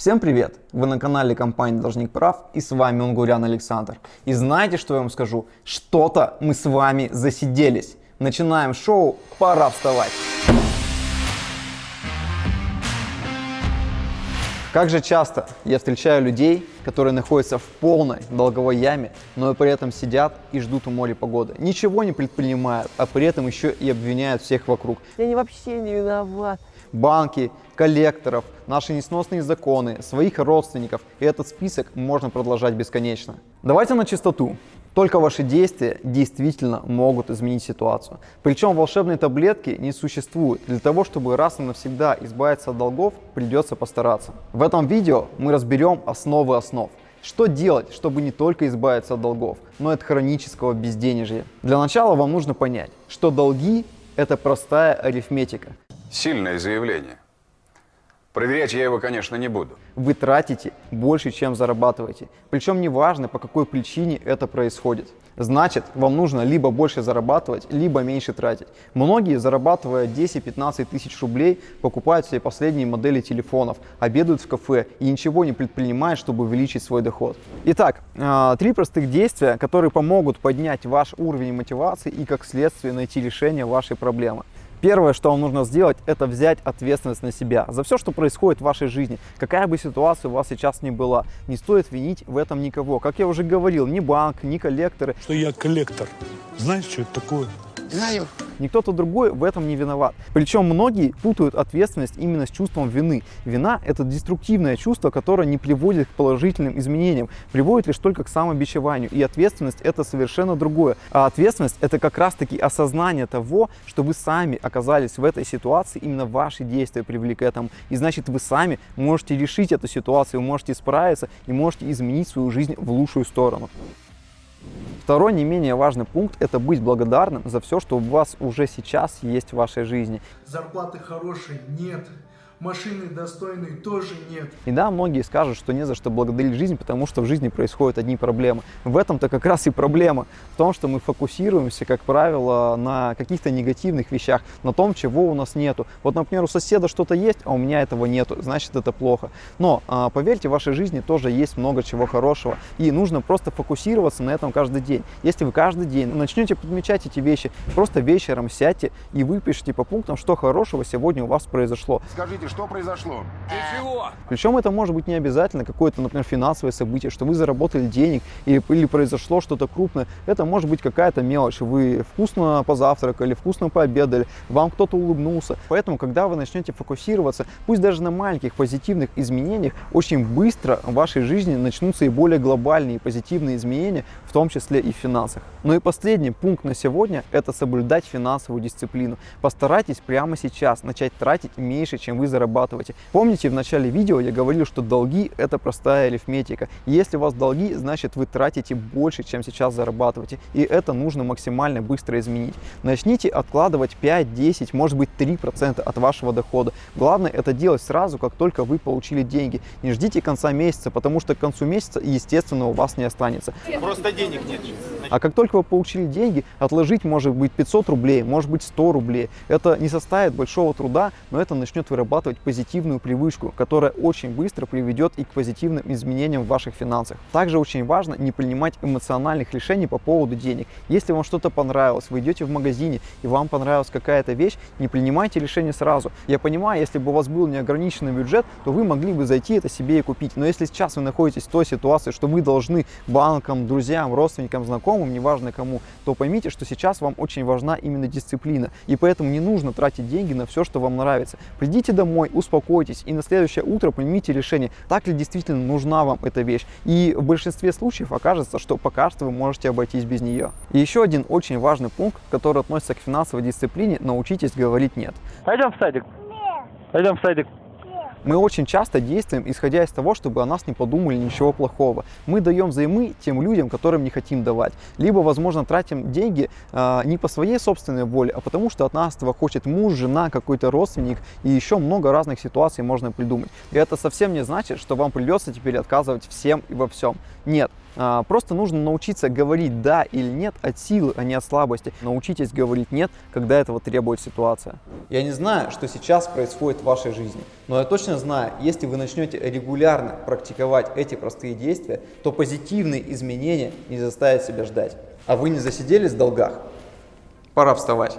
Всем привет! Вы на канале компании Должник Прав и с вами Унгурян Александр. И знаете, что я вам скажу? Что-то мы с вами засиделись. Начинаем шоу, пора вставать. Как же часто я встречаю людей, которые находятся в полной долговой яме, но и при этом сидят и ждут у моря погоды. Ничего не предпринимают, а при этом еще и обвиняют всех вокруг. Я не вообще не виноват. Банки, коллекторов, наши несносные законы, своих родственников. И этот список можно продолжать бесконечно. Давайте на чистоту. Только ваши действия действительно могут изменить ситуацию. Причем волшебной таблетки не существует. Для того, чтобы раз и навсегда избавиться от долгов, придется постараться. В этом видео мы разберем основы основ. Что делать, чтобы не только избавиться от долгов, но и от хронического безденежья? Для начала вам нужно понять, что долги – это простая арифметика. Сильное заявление. Проверять я его, конечно, не буду. Вы тратите больше, чем зарабатываете. Причем неважно, по какой причине это происходит. Значит, вам нужно либо больше зарабатывать, либо меньше тратить. Многие, зарабатывая 10-15 тысяч рублей, покупают себе последние модели телефонов, обедают в кафе и ничего не предпринимают, чтобы увеличить свой доход. Итак, а, три простых действия, которые помогут поднять ваш уровень мотивации и как следствие найти решение вашей проблемы. Первое, что вам нужно сделать, это взять ответственность на себя за все, что происходит в вашей жизни. Какая бы ситуация у вас сейчас ни была, не стоит винить в этом никого. Как я уже говорил, ни банк, ни коллекторы. Что я коллектор. Знаешь, что это такое? Знаю. Никто-то другой в этом не виноват. Причем многие путают ответственность именно с чувством вины. Вина – это деструктивное чувство, которое не приводит к положительным изменениям, приводит лишь только к самообичеванию. И ответственность – это совершенно другое. А ответственность – это как раз-таки осознание того, что вы сами оказались в этой ситуации, именно ваши действия привели к этому. И значит, вы сами можете решить эту ситуацию, вы можете справиться и можете изменить свою жизнь в лучшую сторону. Второй не менее важный пункт – это быть благодарным за все, что у вас уже сейчас есть в вашей жизни. Зарплаты хорошие нет, машины достойной тоже нет. И да, многие скажут, что не за что благодарить жизнь, потому что в жизни происходят одни проблемы. В этом-то как раз и проблема. В том, что мы фокусируемся, как правило, на каких-то негативных вещах, на том, чего у нас нету. Вот, например, у соседа что-то есть, а у меня этого нету, значит это плохо. Но, а, поверьте, в вашей жизни тоже есть много чего хорошего. И нужно просто фокусироваться на этом каждый день. Если вы каждый день начнете подмечать эти вещи, просто вечером сядьте и выпишите по пунктам, что хорошего сегодня у вас произошло. Скажите, что произошло? Причем это может быть не обязательно какое-то, например, финансовое событие, что вы заработали денег или, или произошло что-то крупное. Это может быть какая-то мелочь. Вы вкусно позавтракали, вкусно пообедали, вам кто-то улыбнулся. Поэтому, когда вы начнете фокусироваться, пусть даже на маленьких позитивных изменениях, очень быстро в вашей жизни начнутся и более глобальные позитивные изменения, в том числе и в финансах. Ну и последний пункт на сегодня – это соблюдать финансовую дисциплину. Постарайтесь прямо сейчас начать тратить меньше, чем вы зарабатываете. Помните, в начале видео я говорил, что долги – это простая арифметика. Если у вас долги, значит вы тратите больше, чем сейчас зарабатываете. И это нужно максимально быстро изменить. Начните откладывать 5, 10, может быть 3% от вашего дохода. Главное это делать сразу, как только вы получили деньги. Не ждите конца месяца, потому что к концу месяца, естественно, у вас не останется. Просто денег нет. А как только вы получили деньги, отложить может быть 500 рублей, может быть 100 рублей. Это не составит большого труда, но это начнет вырабатывать позитивную привычку, которая очень быстро приведет и к позитивным изменениям в ваших финансах. Также очень важно не принимать эмоциональных решений по поводу денег. Если вам что-то понравилось, вы идете в магазине и вам понравилась какая-то вещь, не принимайте решение сразу. Я понимаю, если бы у вас был неограниченный бюджет, то вы могли бы зайти это себе и купить. Но если сейчас вы находитесь в той ситуации, что вы должны банкам, друзьям, родственникам, знакомым, неважно кому, то поймите, что сейчас вам очень важна именно дисциплина. И поэтому не нужно тратить деньги на все, что вам нравится. Придите домой, успокойтесь и на следующее утро примите решение, так ли действительно нужна вам эта вещь. И в большинстве случаев окажется, что пока что вы можете обойтись без нее. И еще один очень важный пункт, который относится к финансовой дисциплине, научитесь говорить «нет». Пойдем в садик. Пойдем в садик. Мы очень часто действуем, исходя из того, чтобы о нас не подумали ничего плохого. Мы даем взаймы тем людям, которым не хотим давать. Либо, возможно, тратим деньги э, не по своей собственной воле, а потому что от нас этого хочет муж, жена, какой-то родственник и еще много разных ситуаций можно придумать. И это совсем не значит, что вам придется теперь отказывать всем и во всем. Нет, Просто нужно научиться говорить «да» или «нет» от силы, а не от слабости. Научитесь говорить «нет», когда этого требует ситуация. Я не знаю, что сейчас происходит в вашей жизни, но я точно знаю, если вы начнете регулярно практиковать эти простые действия, то позитивные изменения не заставят себя ждать. А вы не засиделись в долгах? Пора вставать.